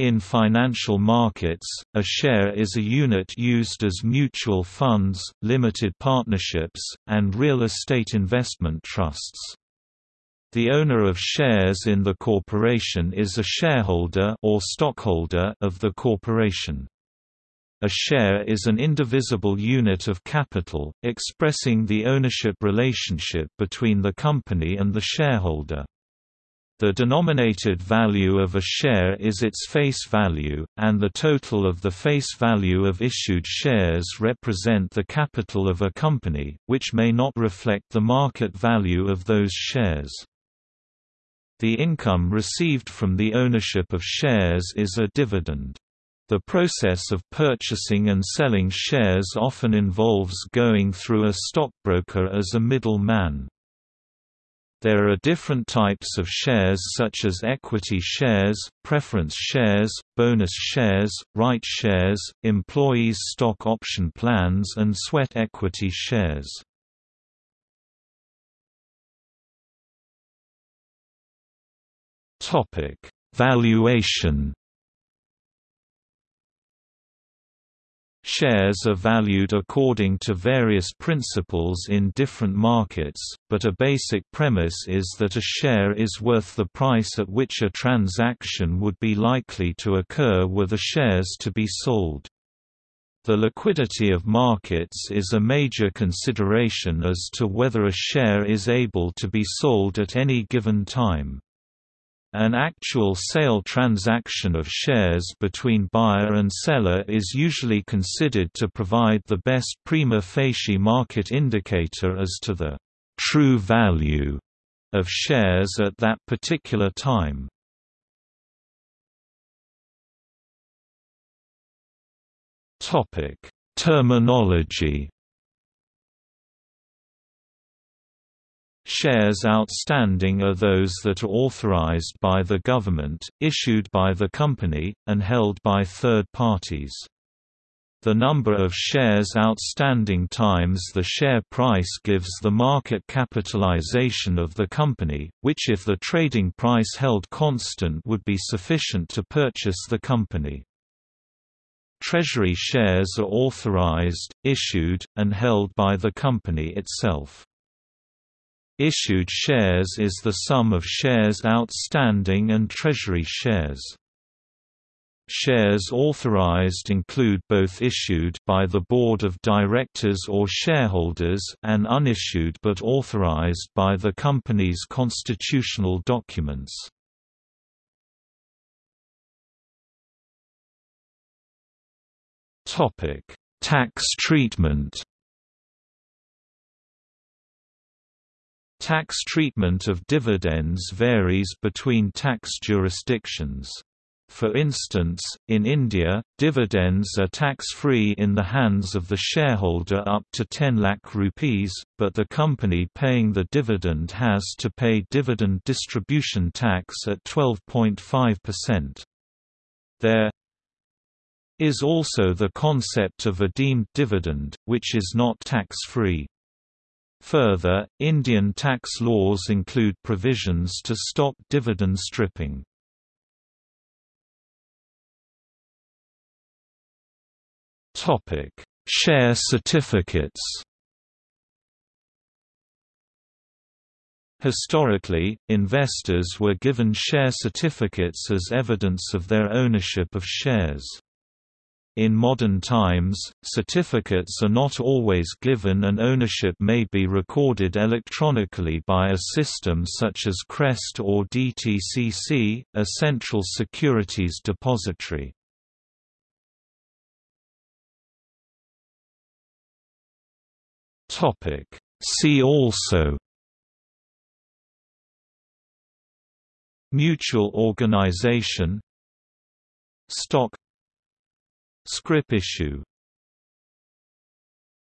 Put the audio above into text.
In financial markets, a share is a unit used as mutual funds, limited partnerships, and real estate investment trusts. The owner of shares in the corporation is a shareholder or stockholder of the corporation. A share is an indivisible unit of capital, expressing the ownership relationship between the company and the shareholder. The denominated value of a share is its face value, and the total of the face value of issued shares represent the capital of a company, which may not reflect the market value of those shares. The income received from the ownership of shares is a dividend. The process of purchasing and selling shares often involves going through a stockbroker as a middle man. There are different types of shares such as equity shares, preference shares, bonus shares, right shares, employees stock option plans and sweat equity shares. Valuation Shares are valued according to various principles in different markets, but a basic premise is that a share is worth the price at which a transaction would be likely to occur were the shares to be sold. The liquidity of markets is a major consideration as to whether a share is able to be sold at any given time. An actual sale transaction of shares between buyer and seller is usually considered to provide the best prima facie market indicator as to the true value of shares at that particular time. Terminology Shares outstanding are those that are authorized by the government, issued by the company, and held by third parties. The number of shares outstanding times the share price gives the market capitalization of the company, which if the trading price held constant would be sufficient to purchase the company. Treasury shares are authorized, issued, and held by the company itself. Issued shares is the sum of shares outstanding and treasury shares. Shares authorized include both issued by the board of directors or shareholders and unissued but authorized by the company's constitutional documents. Topic: Tax treatment. Tax treatment of dividends varies between tax jurisdictions. For instance, in India, dividends are tax-free in the hands of the shareholder up to 10 lakh rupees, but the company paying the dividend has to pay dividend distribution tax at 12.5%. There is also the concept of a deemed dividend, which is not tax-free. Further, Indian tax laws include provisions to stop dividend stripping. Topic: Share certificates. Historically, investors were given share certificates as evidence of their ownership of shares. In modern times, certificates are not always given and ownership may be recorded electronically by a system such as CREST or DTCC, a central securities depository. See also Mutual organization Stock Scrip issue